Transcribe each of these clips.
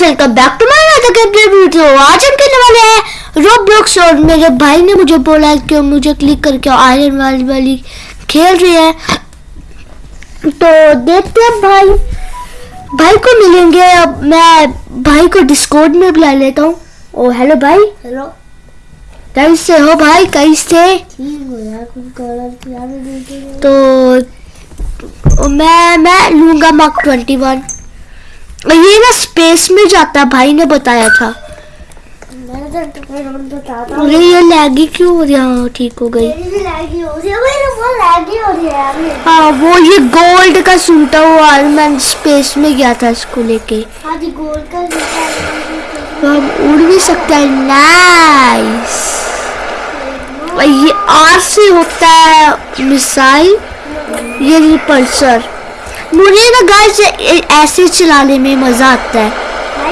Welcome back to my other video आज हम खेलने वाले हैं। रोब्लॉक्स और मेरे भाई ने मुझे बोला कि मुझे क्लिक करके आयरन वाली वाली खेल रही है। तो देखते हैं भाई। भाई को मिलेंगे। अब मैं भाई को डिस्कॉर्ड में बुला लेता हूँ। ओ हेलो भाई। हेलो कैसे हो भाई? कैसे? हो तो मैं मैं लूँगा मार्क ट्वेंटी वन ये ना स्पेस में जाता है भाई ने बताया था। मैंने तो अरे ये लैगी क्यों हो रही है? हाँ, ठीक हो गई। हो है वो हो है हाँ ये गोल्ड का सूट है वो आज मैं स्पेस में गया था इसको लेके। जूता तो हम उड़ भी सकते हैं। नाइस ये आर से होता है मिसाइल ये रिपल्सर मुझे ना गाइस ऐसे चलाने में मज़ा आता है।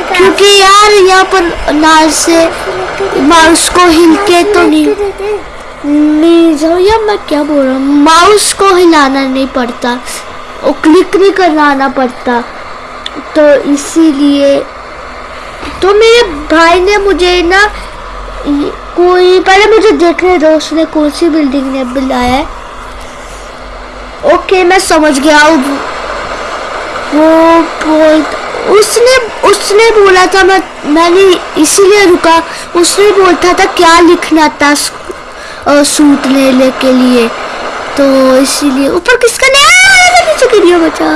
क्योंकि यार यहाँ पर नाल से माउस को हिल के तो नहीं। नहीं जाओ यार मैं क्या बोल रहा हूँ? माउस को हिलाना नहीं पड़ता। और क्लिक नहीं करना आना पड़ता। तो इसीलिए तो मेरे भाई ने मुझे ना कोई पहले मुझे देखने दो उसने कौन सी बिल्डिंग ने बुलाया है। ओके मैं समझ गया वो वो बोल उसने उसने बोला था मैं मैंने इसीलिए रुका उसने बोलता था क्या लिखना था सूट लेने के लिए? तो इसीलिए ऊपर किसका नहीं नीचे गिरिया बचा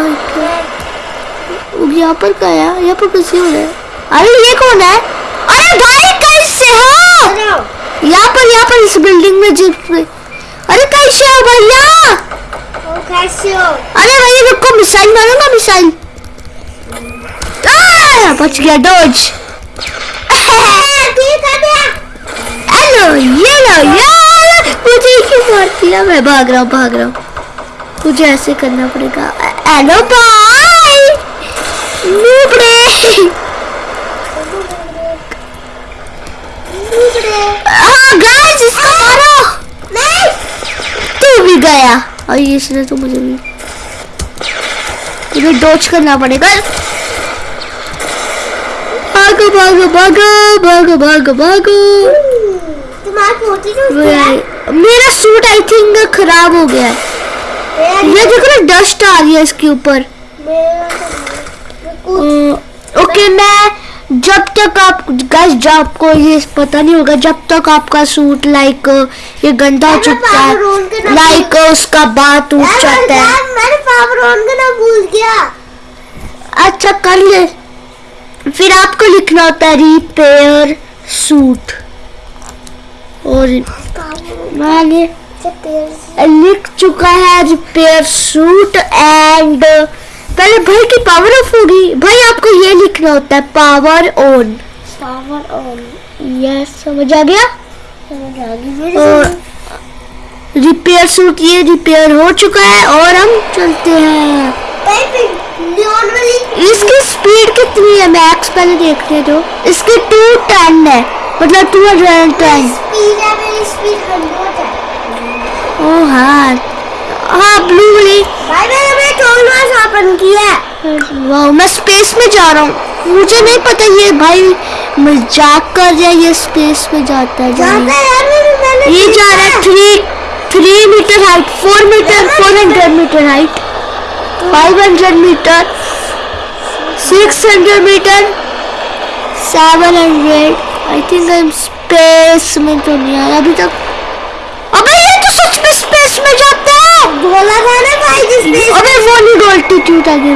यहाँ पर क्या है यहाँ पर कैसे हो रहा है। अरे ये कौन है? अरे भाई कैसे हो? यहाँ पर यहाँ पर इस बिल्डिंग में जिप अरे कैसे हो भैया? अरे भैया रुको मिसाइल मारूँगा मिसाइल बच गया डॉज हेलो ये लो यार मुझे क्यों मार दिया मैं भाग रहा हूँ भाग रहा हूँ मुझे ऐसे करना पड़ेगा हेलो भाई नूबड़े हाँ गाइस इसको मारो नहीं तू भी गया और ये इसने तो मुझे भी। मुझे डॉच करना पड़ेगा। भागो भागो भागो भागो भागो भागो। तो मेरा सूट आई थिंक खराब हो गया है। ये देखो ना डस्ट आ रही है इसके ऊपर। ओके मैं जब तक आप गाइस जब आपको ये पता नहीं होगा जब तक आपका सूट लाइक ये गंदा हो चुका है लाइक उसका बात टूट जाता है। मैंने पावर ऑन करना भूल गया। अच्छा कर ले। फिर आपको लिखना होता है रिपेयर सूट और मैंने लिख चुका है रिपेयर सूट एंड पहले भाई की पावर ऑफ़ होगी। भाई आपको ये लिखना होता है power on power on yes समझ आ गया? समझ आ और रिपेयर सूट ये रिपेयर हो चुका है और हम चलते हैं। इसकी स्पीड कितनी है? मैक्स पहले देखने दो। इसकी टू टेन है। मतलब टू हंड्रेड टेन स्पीड है मेरी स्पीड हंड्रेड है। ओ हाँ। हाँ ब्लू वाली। भाई मैंने अपने टोल मास ओपन किया वाह मैं स्पेस में जा रहा हूँ। मुझे नहीं पता ये भाई मज़ाक कर रहा है ये स्पेस में जाता है मैंने ये जा रहा है। Three three meter height four meter four hundred meter height five hundred meter six hundred meter seven hundred I think I am space में तो नहीं आया अभी तक। अबे ये तो सच में स्पेस में जाता है। बोला था ना भाई जिस स्पेस अबे वॉलिंग ऑल्टीट्यूड आ गया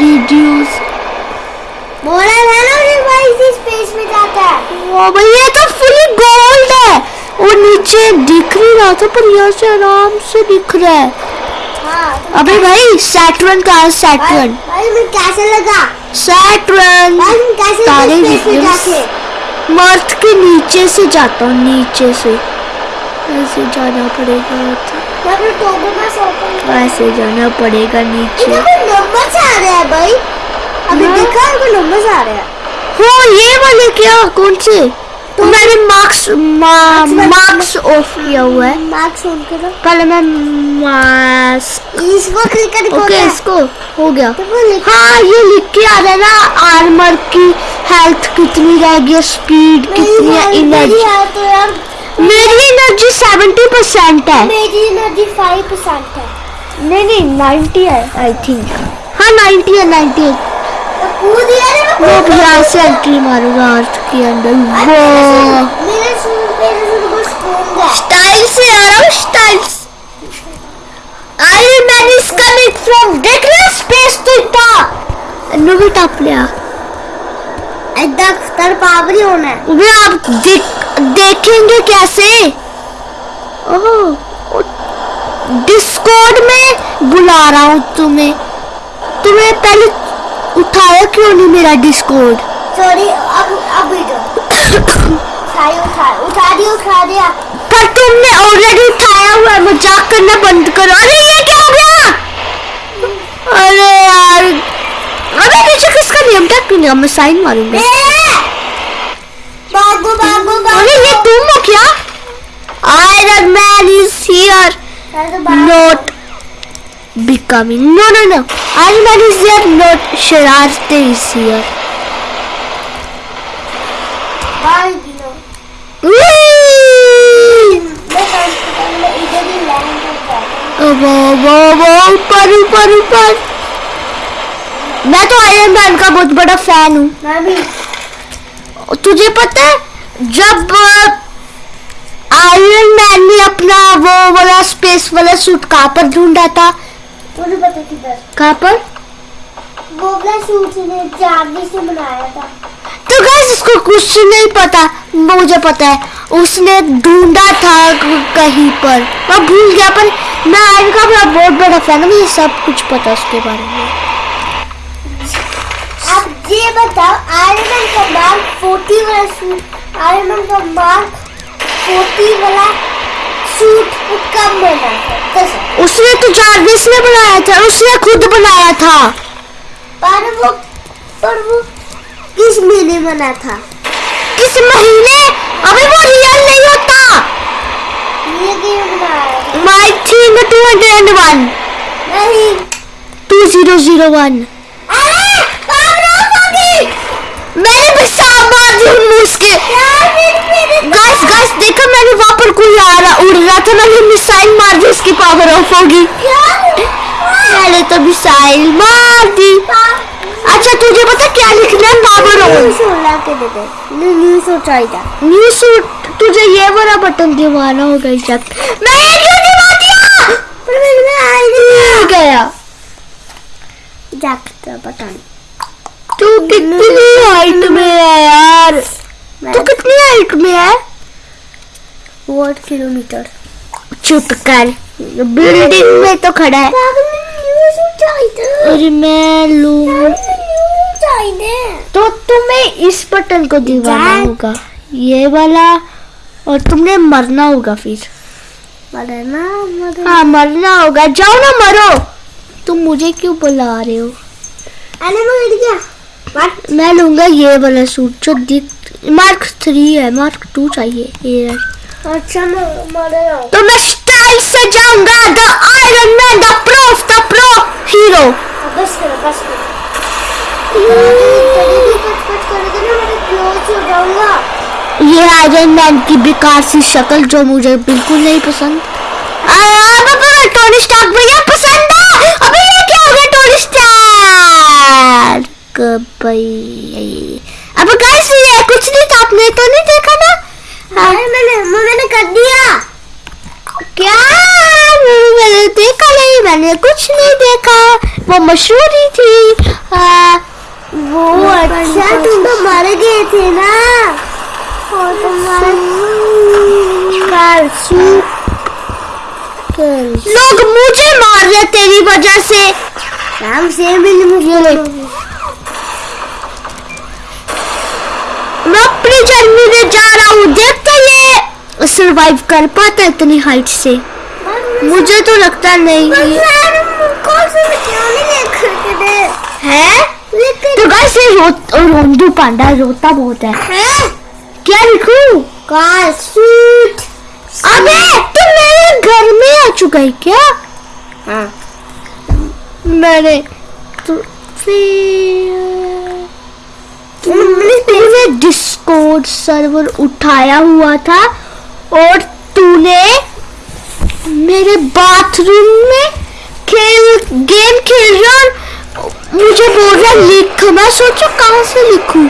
रिड्यूस बोला था ना उन्हें भाई जिस स्पेस में जाता है। ओ भाई ये तो फुली गोल्ड है। और नीचे दिख नहीं रहा था पर यहाँ से आराम से दिख रहा है। हाँ अबे भाई सैटर्न का है? सैटर्न भाई मैं कैसे लगा? सैटर्न तारे मर्थ के नीचे से जाता हूँ नीचे से। ऐसे जाना पड़ेगा ऐसे जाना पड़ेगा नीचे। आ रहे हैं भाई। अभी हाँ। आ रहे हैं। हो ये वाले क्या? कौन से? तो मैंने मार्क्स मार्क्स ऑफ़ किया हुआ है। मार्क्स ऑन करो। पहले मैं इसको क्लिक करके ओके इसको हो गया। तो हाँ ये लिख के आ रहा है ना आर्मर की हेल्थ कितनी रह गई स्पीड कितनी है? है तो यार मेरी एनर्जी सेवेंटी परसेंट है। मेरी एनर्जी फाइव परसेंट है। नहीं नहीं नाइन्टी है आई थिंक हाँ नाइन्टी है नाइन्टी तो मैं अब यहाँ से एंट्री मारूँगा अर्थ के अंदर। वो मेरे सूट मेरे सूट को स्पून है। स्टाइल से आ रहा हूँ style iron man is coming from देख रहे स्पेस तो इतना। नुबी टॉप लिया। ऐदा तर पावरी होना है। वे आप देख देखेंगे कैसे? ओह डिस्कॉर्ड में बुला रहा हूँ तुम्हें। तुम्हें पहले उठाया क्यों नहीं मेरा डिस्कॉर्ड सॉरी अब अब वीडियो उठाई उठा उठा दिया उठा दिया। पर तुमने ऑलरेडी उठाया हुआ है मज़ाक करना बंद करो। अरे ये क्या हो गया? अरे यार अबे नीचे किसका नियम था? क्यों नहीं मैं sign मारूँगा। Man is here not becoming. No no no. Iron Man is there not Shararte is here. ऊपर ऊपर ऊपर मैं तो आयरन मैन का बहुत बड़ा फ़ैन हूँ। तुझे पता है जब आयरन मैन ने अपना वो वाला स्पेस वाला सूट कहाँ पर ढूंढा था। मुझे पता किधर कहाँ पर वो अपना सूट ने चांदी से बनाया था। तो गाइस इसको कुछ नहीं पता। मुझे पता है उसने ढूंढा था कहीं पर। मैं भूल गया पर मैं आयरन का बड़ा बहुत बड़ा फ़ैन हूँ मुझे सब कुछ पता उसके बारे में। अब ये बताओ आयरन का मार्क 40 वाला आयरन का मार्क 40 वाला सूट कब बना था? कैसे? उसने तो जार्विस ने बनाया था उसने खुद बनाया था। पर वो पर वो किस महीने बना था? किस महीने? अभी वो रियल नहीं होता। ये गेम बनाया? My thing two hundred one नहीं। टू ज़ीरो ज़ीरो वन हो मैंने भी सांप मार दी उन उसके यार मेरे मेरे गाइस गाइस देखो मैंने वहाँ पर कोई आ मैंने मिसाइल मार दी उसकी पावर ऑफ़ होगी। मैंने तो मिसाइल मार दी अच्छा तुझे पता क्या लिखना है? पावर ऑन न्यू सूट तुझे ये वाला बटन दबाना होगा जगह मैं क्यों दबा दिया पर मैं आई मिल गया। जाकर पता नहीं तू कितनी हाइट में है यार? तू कितनी हाइट में है? वोट किलोमीटर चुप कर बिल्डिंग में तो खड़ा है। और मैं लूँ। तो तुम्हें इस बटन को Jack. होगा। ये वाला और तुमने मरना होगा फिर। मरना मरना। हाँ मरना होगा। जाओ ना मरो। तुम मुझे क्यों बुला रहे हो? अरे मैं गया। मैं लूँगा ये वाला सूट जो दिख मार्क थ्री है मार्क टू चाहिए। ये। अच्छा तो मैं स्टाइल से जाऊँगा the iron man the pro the pro hero बस करो बस करो। ये आयरन मैन की बेकार सी शक्ल जो मुझे बिल्कुल नहीं पसंद। टोनी स्टार्क भैया पसंद है? अबे ये क्या हो गया टोनी स्टार्क भाई अब गाइस ये कुछ नहीं था आपने तो नहीं देखा ना? अरे मैंने मैंने कर दिया। क्या? मैंने देखा नहीं मैंने कुछ नहीं देखा। वो मशहूर ही थी। आ, वो अच्छा तुम तो मर गए थे ना। और तुम्हारा लोग मुझे मार रहे तेरी वजह से। शाम से मिल मुझे। मैं अपनी जर्नी में जा रहा हूँ देखते ये सरवाइव कर पाता है इतनी हाइट से। मुझे तो लगता नहीं। है? तो गाइस ये रो, रोंदू पांडा रोता बहुत है। है? क्या लिखूं? सूट अबे तू मेरे घर में आ चुका है क्या? हाँ। मैंने तो फिर मैंने डिस्कोड सर्वर उठाया हुआ था। और तूने मेरे बाथरूम में खेल गेम खेल रहा और मुझे बोल रहा लिख मैं सोचो कहाँ से लिखूं?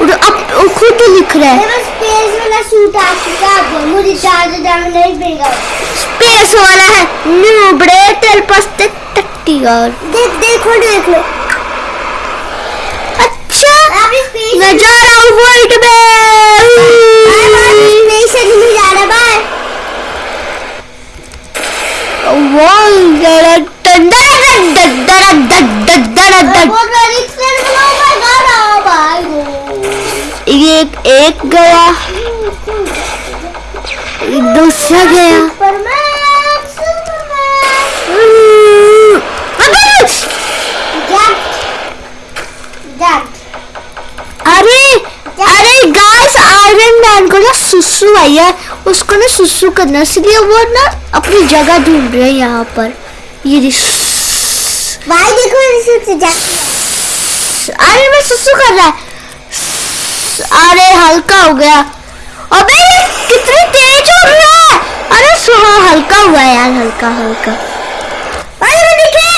और अब खुद लिख रहा है। मेरे स्पेस वाला सूट आ चुका है मुझे ज़्यादा दाम नहीं मिलेगा स्पेस वाला है न्यूबड़े तेरे पास ते टट्टी और देख देखो देख लो। ना सुसु आई है उसको ना सुसु करना इसलिए वो ना अपनी जगह ढूंढ रहे हैं यहाँ पर। ये भाई देखो अरे मैं सुसु कर रहा है। अरे हल्का हो गया। अबे ये कितनी तेज हो रहा है। अरे सुहा हल्का हुआ है यार हल्का हल्का। अरे मैं दिखे।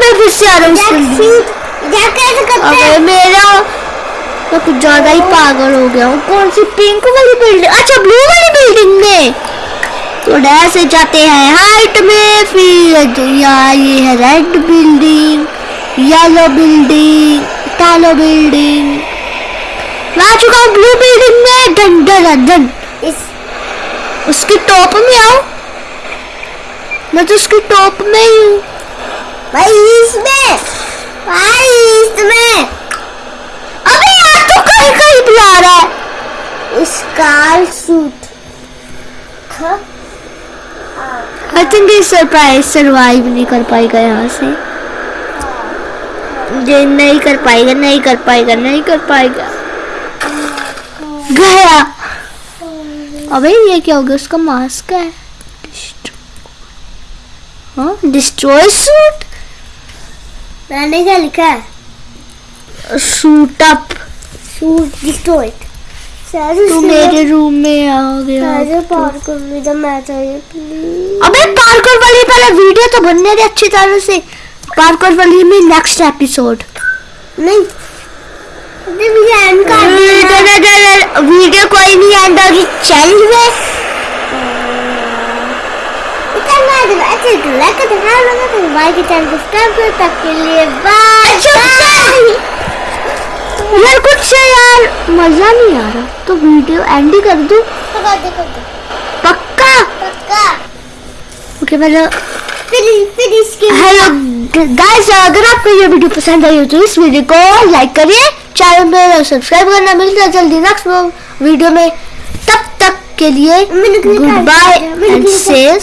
मैं फिर से आ रहा हूँ अबे मेरा मैं कुछ ज़्यादा ही पागल हो गया हूँ। कौन सी पिंक वाली बिल्डिंग अच्छा ब्लू वाली बिल्डिंग में। तो ऐसे जाते हैं हाइट में, फिर तो यार ये है रेड बिल्डिंग येलो बिल्डिंग कालो बिल्डिंग मैं आ चुका हूँ ब्लू बिल्डिंग में डन डन डन इस, उसके टॉप में आओ। मैं तो उसके टॉप में ही हूँ। भाई इसमें भाई इसमें भी आ रहा है स्कार सूट आई थिंक ये सरप्राइज़ सरवाइव नहीं कर पाएगा यहाँ से। ये नहीं कर पाएगा नहीं कर पाएगा नहीं कर पाएगा। गया। अबे ये क्या हो गया? उसका मास्क है। हाँ डिस्ट्रॉय सूट मैंने क्या लिखा है? सूट अप सूट डिस्ट्रॉयड तू मेरे रूम में आ गया सारे पार्क में जब मैं चाहिए प्लीज़ अबे पार्कोर वाली पहले वीडियो तो बनने दे अच्छी तरह से पार्कोर वाली में नेक्स्ट एपिसोड नहीं वीडियो कोई नहीं एंड होगी चैनल में इतना लाइक करते हैं लोगों को भाई के चैनल सब्सक्राइब करो तब के लिए बाय यार मज़ा नहीं आ रहा। तो वीडियो एंड ही कर दूँ। पक्का? पक्का। ओके हेलो गाइस अगर आपको ये वीडियो पसंद आई हो तो इस वीडियो को लाइक करिए चैनल पे सब्सक्राइब करना। मिलता है जल्दी नेक्स्ट वीडियो में। तब तक के लिए गुड बाय एंड से